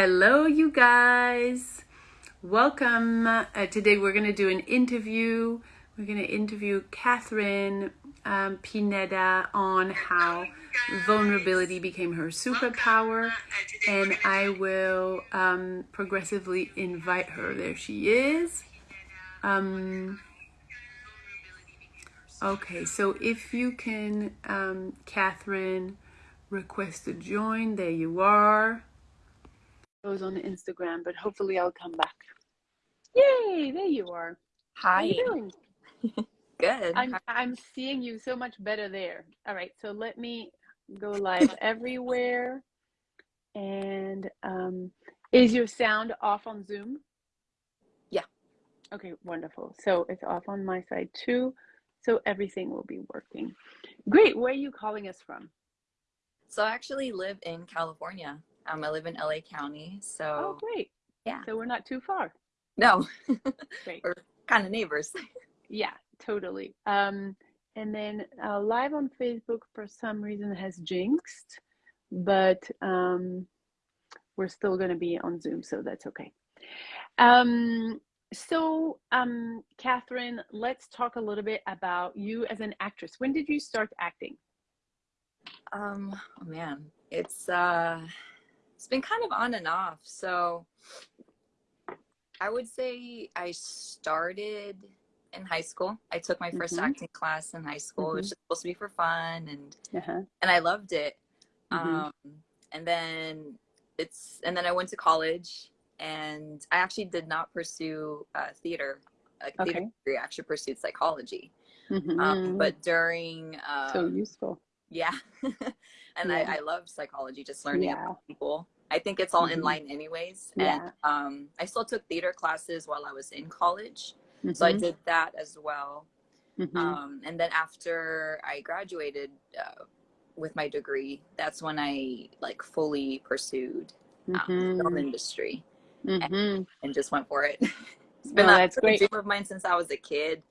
Hello, you guys. Welcome. Uh, today we're going to do an interview. We're going to interview Catherine um, Pineda on how vulnerability became her superpower. And I will um, progressively invite her. There she is. Um, okay, so if you can, um, Catherine, request to join, there you are goes on Instagram, but hopefully I'll come back. Yay! There you are. Hi. How are you doing? Good. I'm I'm seeing you so much better there. All right, so let me go live everywhere. And um, is your sound off on Zoom? Yeah. Okay, wonderful. So it's off on my side too. So everything will be working. Great. Where are you calling us from? So I actually live in California. Um, I live in LA County, so oh great, yeah. So we're not too far. No, great. we're kind of neighbors. yeah, totally. Um, and then uh, live on Facebook for some reason has jinxed, but um, we're still going to be on Zoom, so that's okay. Um, so, um, Catherine, let's talk a little bit about you as an actress. When did you start acting? Um, oh man, it's uh it's been kind of on and off. So I would say I started in high school. I took my 1st mm-hmm. acting class in high school. Mm-hmm. It was just supposed to be for fun and uh-huh. and I loved it. Mm-hmm. Um, and then it's and then I went to college and I actually did not pursue uh, theater. Like okay. theater degree, I actually pursued psychology. Mm-hmm. Um, but during um, so useful. Yeah. and yeah. I, I love psychology, just learning yeah. about people. I think it's all mm-hmm. in line anyways. Yeah. And um, I still took theater classes while I was in college. Mm-hmm. So I mm-hmm. did that as well. Mm-hmm. Um, and then after I graduated uh, with my degree, that's when I like fully pursued um, film mm-hmm. industry and, mm-hmm. and, just went for it. it's been a dream of mine since I was a kid.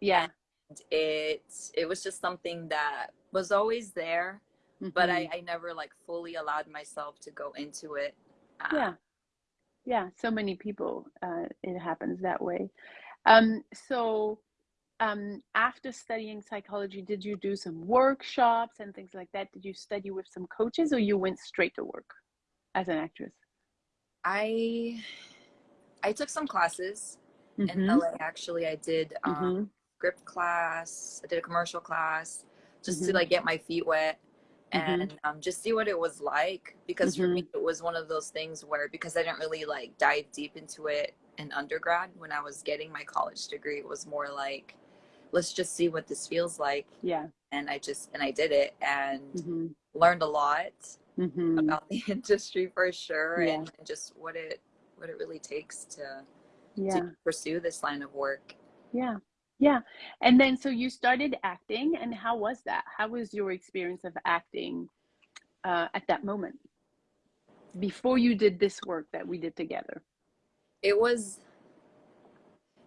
Yeah. And it, it was just something that was always there mm-hmm. but I, I never like fully allowed myself to go into it uh, yeah yeah so many people uh, it happens that way um, so um, after studying psychology did you do some workshops and things like that did you study with some coaches or you went straight to work as an actress i i took some classes mm-hmm. in la actually i did um, mm-hmm. script class i did a commercial class just mm-hmm. to like get my feet wet mm-hmm. and um, just see what it was like because mm-hmm. for me it was one of those things where because i didn't really like dive deep into it in undergrad when i was getting my college degree it was more like let's just see what this feels like yeah and i just and i did it and mm-hmm. learned a lot mm-hmm. about the industry for sure yeah. and, and just what it what it really takes to yeah. to pursue this line of work yeah yeah. And then so you started acting and how was that? How was your experience of acting uh, at that moment? Before you did this work that we did together? It was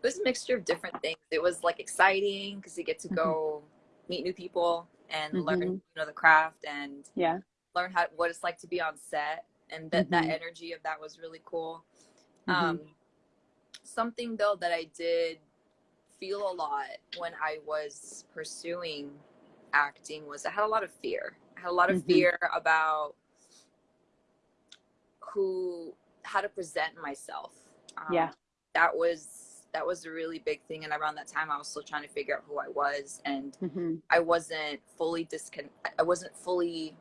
it was a mixture of different things. It was like exciting because you get to go mm-hmm. meet new people and mm-hmm. learn you know the craft and yeah learn how what it's like to be on set and that mm-hmm. that energy of that was really cool. Mm-hmm. Um, something though that I did feel a lot when I was pursuing acting was I had a lot of fear. I had a lot of mm-hmm. fear about who how to present myself. Um, yeah. That was that was a really big thing and around that time I was still trying to figure out who I was and mm-hmm. I wasn't fully discon I wasn't fully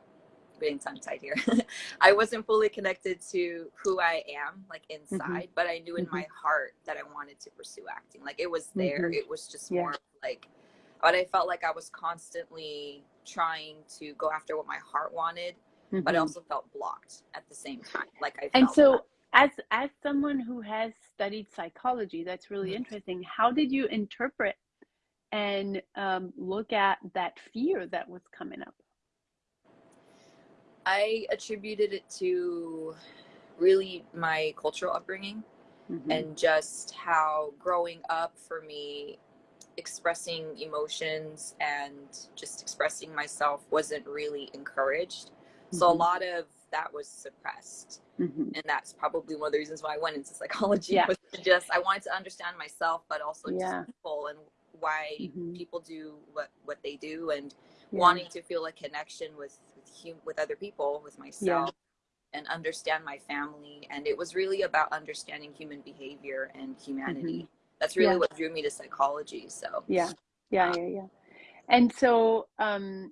getting tongue tied here. I wasn't fully connected to who I am, like mm-hmm. inside, mm-hmm. but I knew in mm-hmm. my heart that I wanted to pursue acting. Like it was there. Mm-hmm. It was just yeah. more like, but I felt like I was constantly trying to go after what my heart wanted, but I mm-hmm. also felt blocked at the same time. Like I and so. As, as someone who has studied psychology, that's really mm-hmm. interesting. How did you interpret and um, look at that fear that was coming up? I attributed it to really my cultural upbringing mm-hmm. and just how growing up for me expressing emotions and just expressing myself wasn't really encouraged. Mm-hmm. So a mm-hmm. lot of that was suppressed. Mm-hmm. And that's probably one of the reasons why I went into psychology yeah. was just I wanted to understand myself, but also Yeah. just people and why Mhm. people do what what they do, and wanting to feel a connection with with, hum- with other people, with myself, and understand my family. And it was really about understanding human behavior and humanity. That's really. Yeah. what drew me to psychology. So Yeah, yeah, yeah, yeah. And so, um,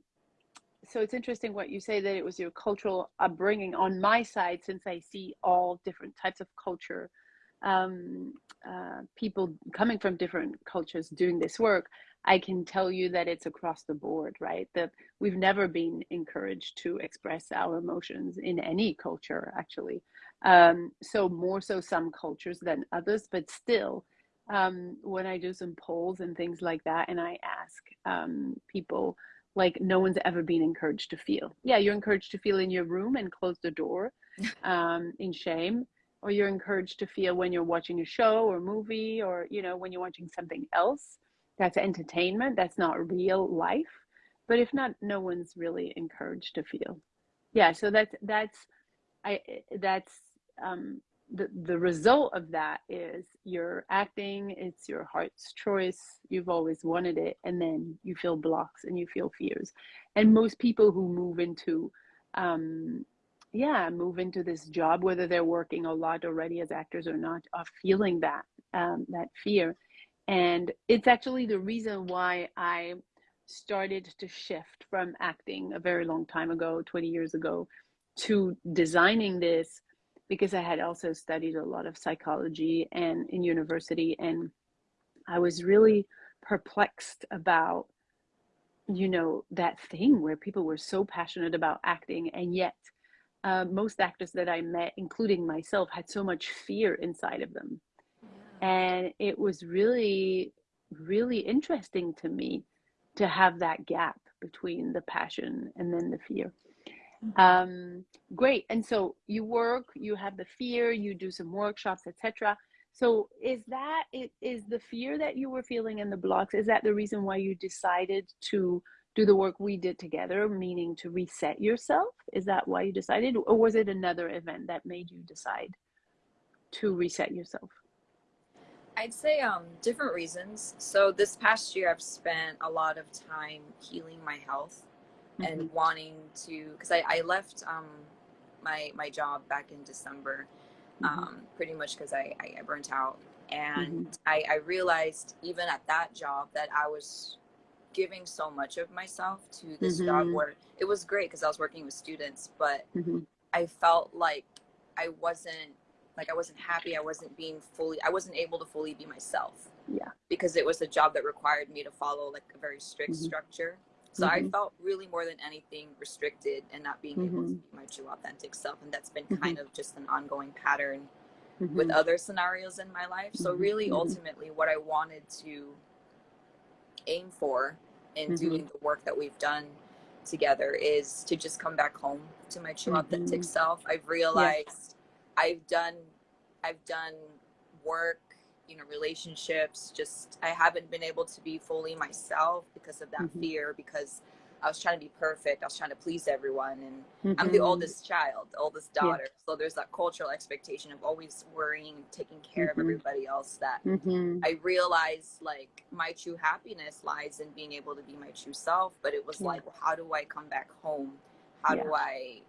so it's interesting what you say that it was your cultural upbringing. On my side, since I see all different types of culture, um, uh, people coming from different cultures doing this work, I can tell you that it's across the board, right? That we've never been encouraged to express our emotions in any culture, actually. Um, so more so some cultures than others, but still, um, when I do some polls and things like that, and I ask um, people, like, no one's ever been encouraged to feel. Yeah, you're encouraged to feel in your room and close the door um, in shame, or you're encouraged to feel when you're watching a show or movie, or you know, when you're watching something else. That's entertainment. That's not real life. But if not, no one's really encouraged to feel. Yeah. So that's that's I that's um, the the result of that is you're acting. It's your heart's choice. You've always wanted it, and then you feel blocks and you feel fears. And most people who move into um, yeah move into this job whether they're working a lot already as actors or not are feeling that um, that fear and it's actually the reason why i started to shift from acting a very long time ago 20 years ago to designing this because i had also studied a lot of psychology and in university and i was really perplexed about you know that thing where people were so passionate about acting and yet uh, most actors that I met, including myself, had so much fear inside of them. And it was really, really interesting to me to have that gap between the passion and then the fear. Um, great. And so you work, you have the fear, you do some workshops, etc. So is that it is the fear that you were feeling in the blocks? Is that the reason why you decided to do the work we did together, meaning to reset yourself? Is that why you decided, or was it another event that made you decide to reset yourself? I'd say um, different reasons. So this past year, I've spent a lot of time healing my health and Mhm. wanting to, because I, I left um, my my job back in December, Mhm. um, pretty much because I, I I burnt out, and Mhm. I, I realized even at that job that I was giving so much of myself to this job Mhm. where it was great because I was working with students, but Mhm. I felt like I wasn't like I wasn't happy. I wasn't being fully. I wasn't able to fully be myself Yeah. because it was a job that required me to follow like a very strict Mhm. structure. So I Mhm. felt really more than anything restricted and not being able to Mhm. be my true authentic self. And that's been Mhm. kind of just an ongoing pattern with Mhm. other scenarios in my life. So really, ultimately, what I wanted to aim for in doing the work that we've done together is to just come back home to my true authentic self. I've realized I've done I've done work, you know, relationships, just I haven't been able to be fully myself because of that Mhm. fear because I was trying to be perfect. I was trying to please everyone and I'm the Mhm. oldest child, the oldest Yeah. daughter. So there's that cultural expectation of always worrying and taking care of Mhm. everybody else that Mhm. I realized like my true happiness lies in being able to be my true self. But it was Yeah. like, well, how do I come back home? How do I,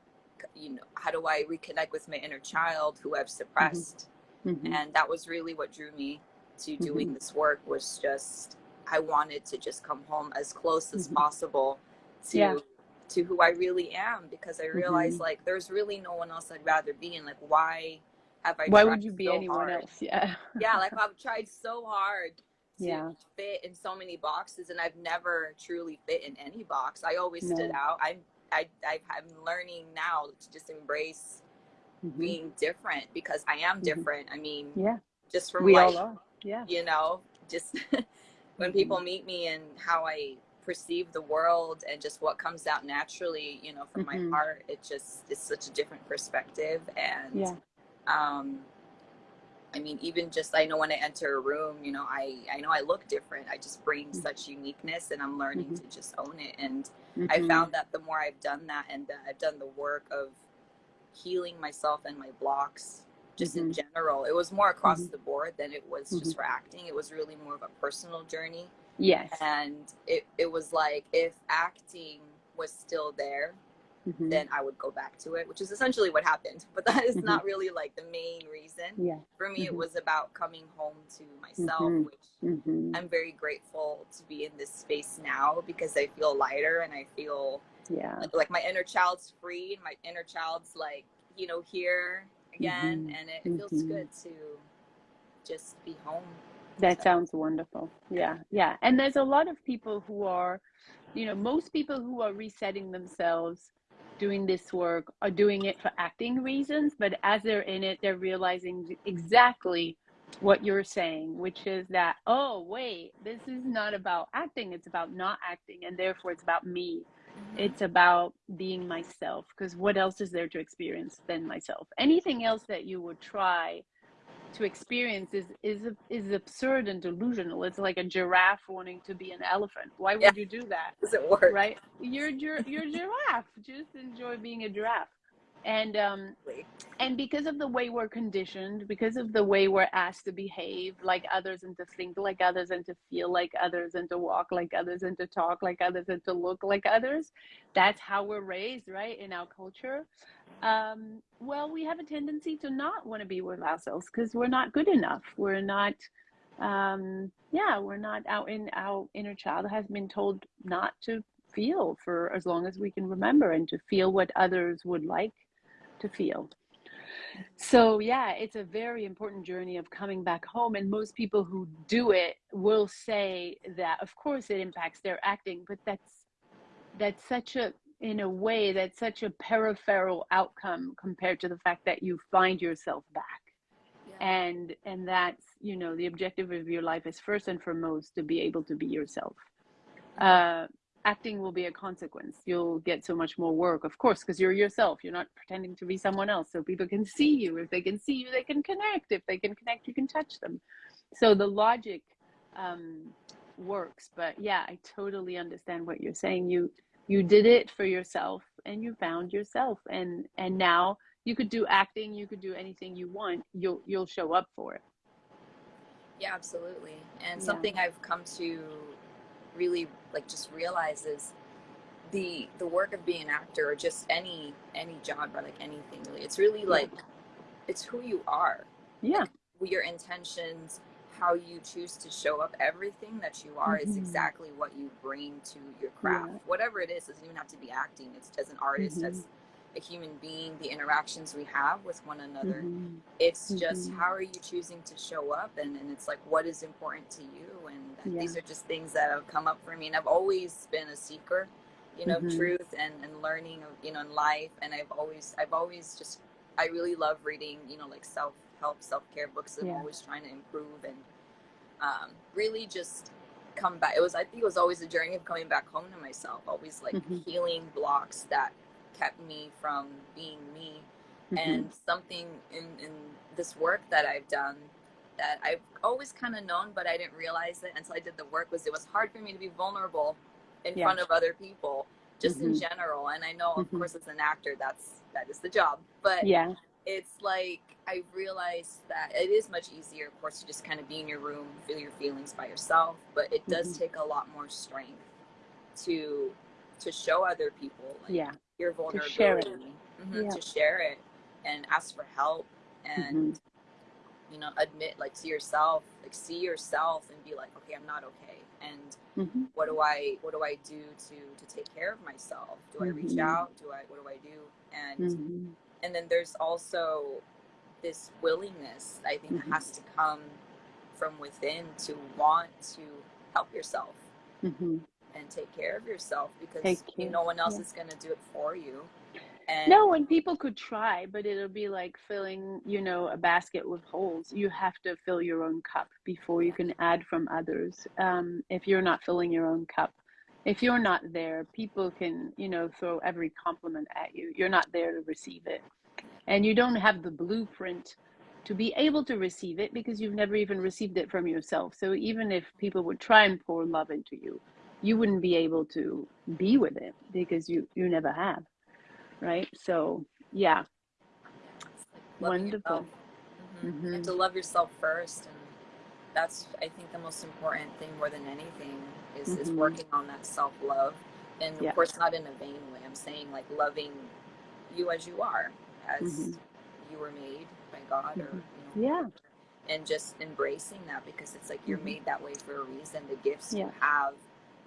you know, how do I reconnect with my inner child who I've suppressed? Mhm. And that was really what drew me to doing Mhm. this work was just I wanted to just come home as close as Mhm. possible to Yeah. to who I really am because I realized Mhm. like there's really no one else I'd rather be in. Like why have I Why tried would you be so anyone hard? else? Yeah. yeah, like I've tried so hard to Yeah. fit in so many boxes, and I've never truly fit in any box. I always stood out. I'm I, I I'm learning now to just embrace Mhm. being different because I am Mhm. different. I mean, Yeah. just from We like all are. Yeah. you know, just when Mhm. people meet me and how I perceive the world and just what comes out naturally, you know, from my heart, it just is such a different perspective and Yeah. um I mean, even just I know when I enter a room, you know, I I know I look different. I just bring Mhm. such uniqueness, and I'm learning Mhm. to just own it. And I Mhm. found that the more I've done that, and that I've done the work of healing myself and my blocks just mm-hmm. in general. It was more across mm-hmm. the board than it was just mm-hmm. for acting. It was really more of a personal journey. Yes. And it, it was like if acting was still there, mm-hmm. then I would go back to it, which is essentially what happened. But that is not mm-hmm. really like the main reason. Yeah. For me, it mm-hmm. was about coming home to myself, which I'm very grateful to be in this space now because I feel lighter and I feel yeah like, like my inner child's free and my inner child's like you know here again mm-hmm. and it, it feels mm-hmm. good to just be home that so. sounds wonderful yeah yeah and there's a lot of people who are you know most people who are resetting themselves doing this work are doing it for acting reasons but as they're in it they're realizing exactly what you're saying which is that oh wait this is not about acting it's about not acting and therefore it's about me. Mm-hmm. It's about being myself because what else is there to experience than myself? Anything else that you would try to experience is is is absurd and delusional. It's like a giraffe wanting to be an elephant. Why would yeah. you do that? Does it work? Right? You're you're, you're giraffe. Just enjoy being a giraffe and um and because of the way we're conditioned because of the way we're asked to behave like others and to think like others and to feel like others and to walk like others and to talk like others and to look like others that's how we're raised right in our culture. Um well we have a tendency to not want to be with ourselves because we're not good enough. We're not um yeah we're not out in our inner child has been told not to feel for as long as we can remember and to feel what others would like to feel. So, yeah, it's a very important journey of coming back home. And most people who do it will say that, of course, it impacts their acting, but that's that's such a in a way that's such a peripheral outcome compared to the fact that you find yourself back yeah. and and that's you know the objective of your life is first and foremost to be able to be yourself uh, acting will be a consequence. You'll get so much more work, of course, because you're yourself. You're not pretending to be someone else. So people can see you. If they can see you, they can connect. If they can connect, you can touch them. So the logic um, works. But yeah, I totally understand what you're saying. You you did it for yourself, and you found yourself, and and now you could do acting. You could do anything you want. You'll you'll show up for it. Yeah, absolutely. And yeah. something I've come to really like just realizes the the work of being an actor or just any any job or like anything really it's really like it's who you are yeah like, your intentions how you choose to show up everything that you are mm-hmm. is exactly what you bring to your craft yeah. whatever it is doesn't even have to be acting it's as an artist mm-hmm. as a human being, the interactions we have with one another. Mm-hmm. It's just mm-hmm. how are you choosing to show up, and, and it's like what is important to you, and yeah. these are just things that have come up for me. And I've always been a seeker, you know, mm-hmm. truth and and learning, of, you know, in life. And I've always I've always just I really love reading, you know, like self help, self care books. I'm yeah. always trying to improve and um, really just come back. It was I think it was always a journey of coming back home to myself. Always like mm-hmm. healing blocks that kept me from being me. Mm-hmm. And something in, in this work that I've done that I've always kind of known, but I didn't realize it until I did the work was it was hard for me to be vulnerable in yeah. front of other people, just mm-hmm. in general. And I know, of mm-hmm. course, as an actor, that's that is the job. But yeah, it's like I realized that it is much easier, of course, to just kind of be in your room, feel your feelings by yourself. But it does mm-hmm. take a lot more strength to to show other people. Like, yeah your vulnerability to share it, mm-hmm, yeah. to share it and ask for help and mm-hmm. you know admit like to yourself like see yourself and be like okay i'm not okay and mm-hmm. what do i what do i do to to take care of myself do i reach mm-hmm. out do i what do i do and mm-hmm. and then there's also this willingness i think mm-hmm. has to come from within to want to help yourself and take care of yourself because no one else yeah. is going to do it for you. And no, and people could try, but it'll be like filling, you know, a basket with holes. You have to fill your own cup before you can add from others. Um, if you're not filling your own cup, if you're not there, people can, you know, throw every compliment at you. You're not there to receive it. And you don't have the blueprint to be able to receive it because you've never even received it from yourself. So even if people would try and pour love into you, you wouldn't be able to be with it because you you never have right so yeah loving Wonderful. Mhm. Mhm. And to love yourself first. And that's, I think, the most important thing more than anything is, is Mhm. working on that self love. And of Yeah. course, not in a vain way. I'm saying like loving you as you are, as Mhm. you were made by God or, Mhm. you know, Yeah. and just embracing that because it's like you're Mhm. made that way for a reason. The gifts Yeah. you have,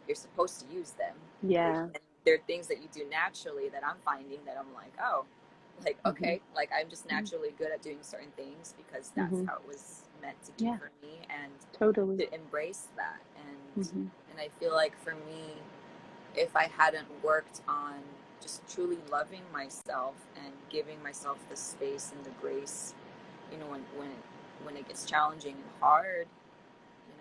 you're supposed to use them. Yeah. And there are things that you do naturally that I'm finding that I'm like, oh, like Mhm. okay, like I'm just Mhm. naturally good at doing certain things because that's Mhm. how it was meant to be Yeah. for me, and Totally. to embrace that. And Mhm. and I feel like for me, if I hadn't worked on just truly loving myself and giving myself the space and the grace, you know, when when when it gets challenging and hard,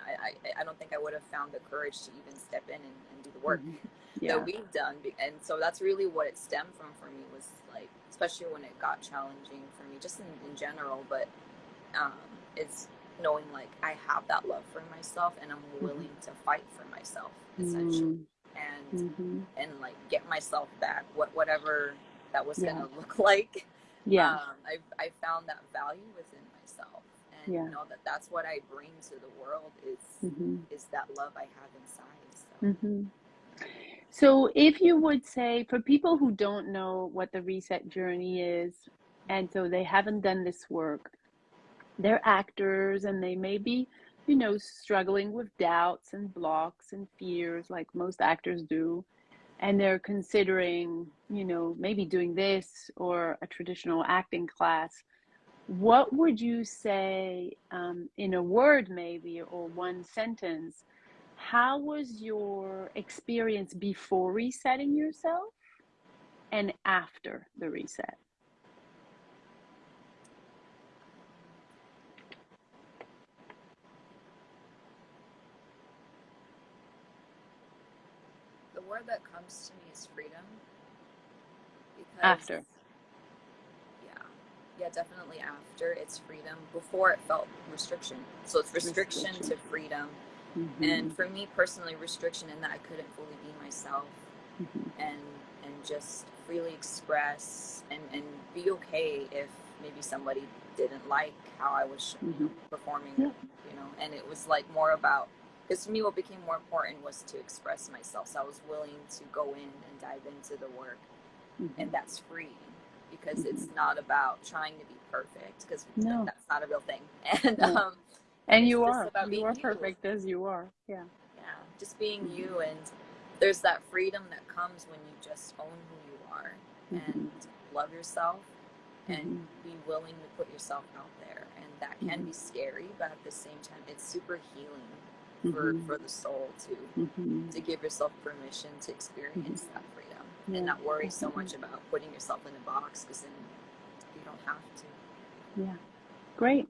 I I, I don't think I would have found the courage to even step in and, and do the work Mhm. Yeah. that we've done and so that's really what it stemmed from for me was like especially when it got challenging for me just in, in general but um it's knowing like i have that love for myself and i'm willing to fight for myself essentially Mm. and Mhm. and like get myself back what whatever that was Yeah. gonna look like Yeah. um i i found that value within myself and Yeah. you know that that's what i bring to the world is Mhm. is that love i have inside so Mhm. So, if you would say for people who don't know what the reset journey is, and so they haven't done this work, they're actors and they may be, you know, struggling with doubts and blocks and fears like most actors do, and they're considering, you know, maybe doing this or a traditional acting class. What would you say um, in a word, maybe, or one sentence? How was your experience before resetting yourself and after the reset? the word that comes to me is freedom because After. Yeah definitely after it's freedom before it felt restriction so it's restriction, Restriction. to freedom Mhm, and for me personally restriction in that i couldn't fully be myself mhm, and and just freely express and and be okay if maybe somebody didn't like how i was you know, performing Mm-hmm. Yeah. you know and it was like more about because to me what became more important was to express myself so i was willing to go in and dive into the work mhm. and that's free because it's not about trying to be perfect because No. that's not a real thing and No. um And you are. about You being are you. perfect as you are. Yeah. yeah just being you and there's that freedom that comes when you just own who you are Mhm. and love yourself and Mhm. be willing to put yourself out there and that can Mhm. be scary but at the same time it's super healing for Mhm. for the soul to Mhm. to give yourself permission to experience that freedom And not worry so much about putting yourself in a box because then you don't have to Yeah. Great.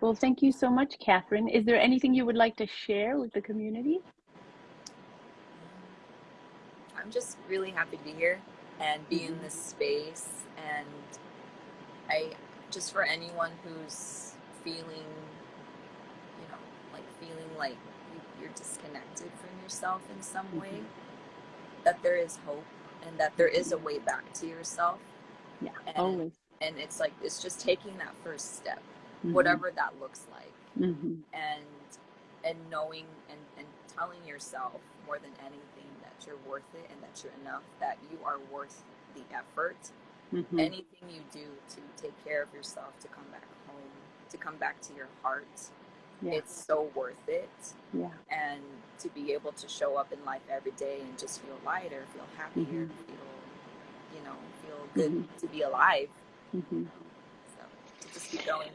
Well, thank you so much, Catherine. Is there anything you would like to share with the community? I'm just really happy to be here and be in this space. And I just for anyone who's feeling, you know, like feeling like you- you're disconnected from yourself in some mm-hmm. way, that there is hope and that there is a way back to yourself. Yeah, And, always. and it's like, it's just taking that first step, Mhm. whatever that looks like. Mhm. and and knowing and, and telling yourself more than anything that you're worth it and that you're enough that you are worth the effort Mhm. anything you do to take care of yourself to come back home to come back to your heart Yeah. it's so worth it Yeah. and to be able to show up in life every day and just feel lighter feel happier Mhm. feel you know feel good Mhm. to be alive Mhm. so to just keep going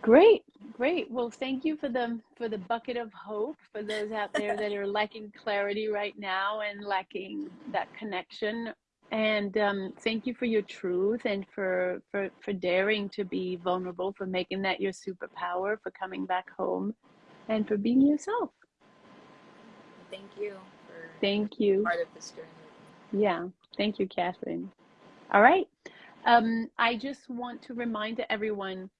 Great, great. Well, thank you for the for the bucket of hope for those out there that are lacking clarity right now and lacking that connection. And um, thank you for your truth and for, for for daring to be vulnerable, for making that your superpower, for coming back home, and for being yourself. thank you for Thank you. part of this journey Yeah, thank you, Catherine. All right. Um, I just want to remind everyone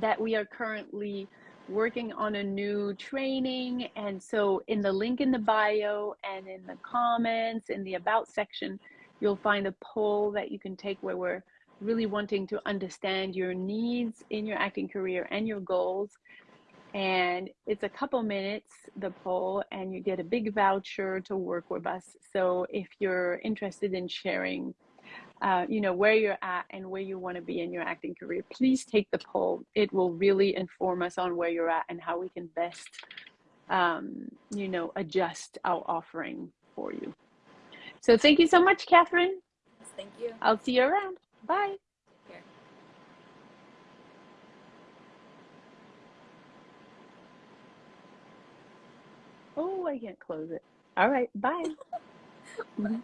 that we are currently working on a new training. And so, in the link in the bio and in the comments, in the About section, you'll find a poll that you can take where we're really wanting to understand your needs in your acting career and your goals. And it's a couple minutes, the poll, and you get a big voucher to work with us. So if you're interested in sharing, uh, you know, where you're at and where you want to be in your acting career, please take the poll. It will really inform us on where you're at and how we can best, um, you know, adjust our offering for you. So thank you so much, Catherine. Thank you. I'll see you around. Bye. Oh, I can't close it. All right. Bye. Mhm.